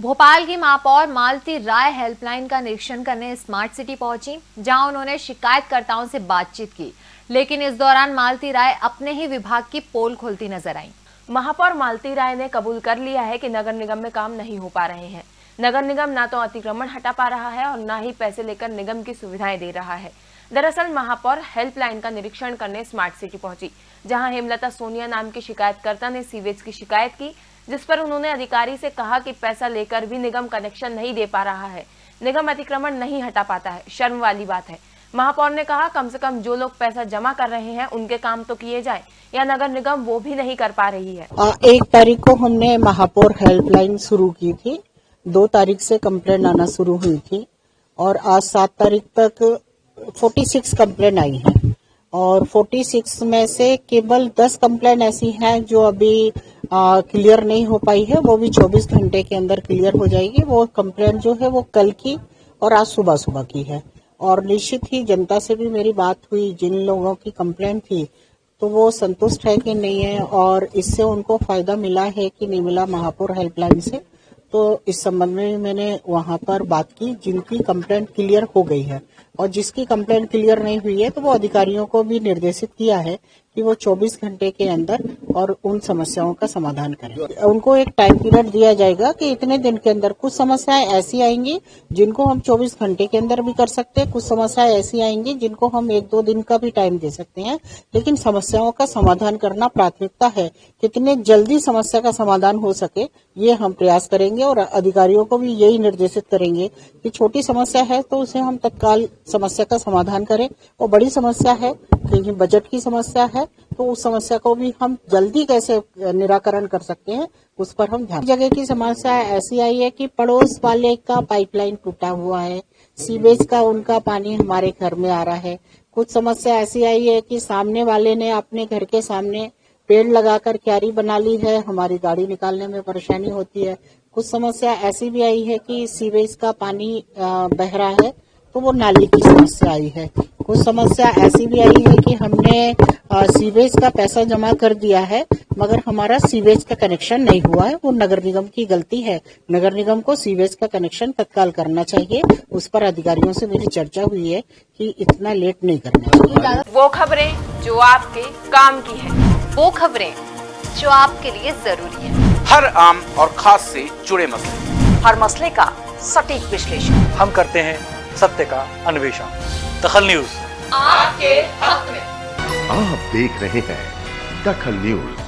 भोपाल की महापौर मालती राय हेल्पलाइन का निरीक्षण करने स्मार्ट सिटी पहुँची, जहाँ उन्होंने शिकायतकर्ताओं से बातचीत की। लेकिन इस दौरान मालती राय अपने ही विभाग की पोल खोलती नज़र आई। महापौर मालती राय ने कबूल कर लिया है कि नगर निगम में काम नहीं हो पा रहे हैं। नगर निगम ना तो अतिक्रमण हटा पा रहा है और न ही पैसे लेकर निगम की सुविधाएँ दे रहा है। दरअसल महापौर हेल्पलाइन का निरीक्षण करने स्मार्ट सिटी पहुँची, जहाँ हेमलता सोनिया नाम की शिकायतकर्ता ने सीवेज की शिकायत की जिस पर उन्होंने अधिकारी से कहा कि पैसा लेकर भी निगम कनेक्शन नहीं दे पा रहा है। निगम अतिक्रमण नहीं हटा पाता है। शर्म वाली बात है। महापौर ने कहा, कम से कम जो लोग पैसा जमा कर रहे हैं, उनके काम तो किए जाए, या नगर निगम वो भी नहीं कर पा रही है। एक तारीख को हमने महापौर हेल्पलाइन शुरू की थी। दो तारीख से कंप्लेन आना शुरू हुई थी। और आज सात तारीख तक 46 कंप्लेन आई है। और 46 में से केवल 10 कंप्लेन ऐसी हैं जो अभी क्लियर नहीं हो पाई है, वो भी 24 घंटे के अंदर क्लियर हो जाएगी। वो कंप्लेन जो है वो कल की और आज सुबह सुबह की है। और निश्चित ही जनता से भी मेरी बात हुई, जिन लोगों की कंप्लेन थी तो वो संतुष्ट है कि नहीं है और इससे उनको फ़ायदा मिला है कि नहीं मिला महापुर हेल्पलाइन से। तो इस संबंध में मैंने वहाँ पर बात की, जिनकी कंप्लेंट क्लियर हो गई है। और जिसकी कंप्लेंट क्लियर नहीं हुई है तो वो अधिकारियों को भी निर्देशित किया है कि वो 24 घंटे के अंदर और उन समस्याओं का समाधान करें। उनको एक टाइम पीरियड दिया जाएगा कि इतने दिन के अंदर कुछ समस्याएँ ऐसी आएँगी जिनको हम 24 घंटे के अंदर भी कर सकते हैं, कुछ समस्याएँ ऐसी आएँगी जिनको हम एक दो दिन का भी टाइम दे सकते हैं। लेकिन समस्याओं का समाधान करना प्राथमिकता है। कितने जल्दी समस्या का समाधान हो सके, ये हम प्रयास करेंगे और अधिकारियों को भी यही निर्देशित करेंगे कि छोटी समस्या है तो उसे हम तत्काल समस्या का समाधान करें। और बड़ी समस्या है, क्योंकि बजट की समस्या है तो उस समस्या को भी हम जल्दी कैसे निराकरण कर सकते हैं, उस पर हम ध्यान। जगह की समस्या ऐसी आई है कि पड़ोस वाले का पाइपलाइन टूटा हुआ है, सीवेज का, उनका पानी हमारे घर में आ रहा है। कुछ समस्या ऐसी आई है कि सामने वाले ने अपने घर के सामने पेड़ लगाकर क्यारी बना ली है, हमारी गाड़ी निकालने में परेशानी होती है। कुछ समस्या ऐसी भी आई है कि सीवेज का पानी बह रहा है तो वो नाली की समस्या आई है। कुछ समस्या ऐसी भी आई है कि हमने सीवेज का पैसा जमा कर दिया है मगर हमारा सीवेज का कनेक्शन नहीं हुआ है। वो नगर निगम की गलती है। नगर निगम को सीवेज का कनेक्शन तत्काल करना चाहिए। उस पर अधिकारियों से मेरी चर्चा हुई है कि इतना लेट नहीं करना चाहिए। वो खबरें जो आपके काम की है वो खबरें जो आपके लिए ज़रूरी है। हर आम और खास से जुड़े मसले। हर मसले का सटीक विश्लेषण। हम करते हैं सत्य का अन्वेषण। दखल न्यूज़। आपके हक में। आप देख रहे हैं दखल न्यूज़।